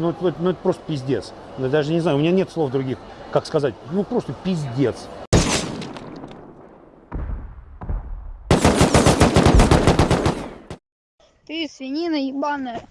Ну, ну, ну, это просто пиздец. Ну, я даже не знаю, у меня нет слов других, как сказать. Ну, просто пиздец. Ты свинина ебаная.